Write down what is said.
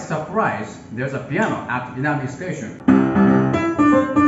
surprise, there's a piano at Inami Station.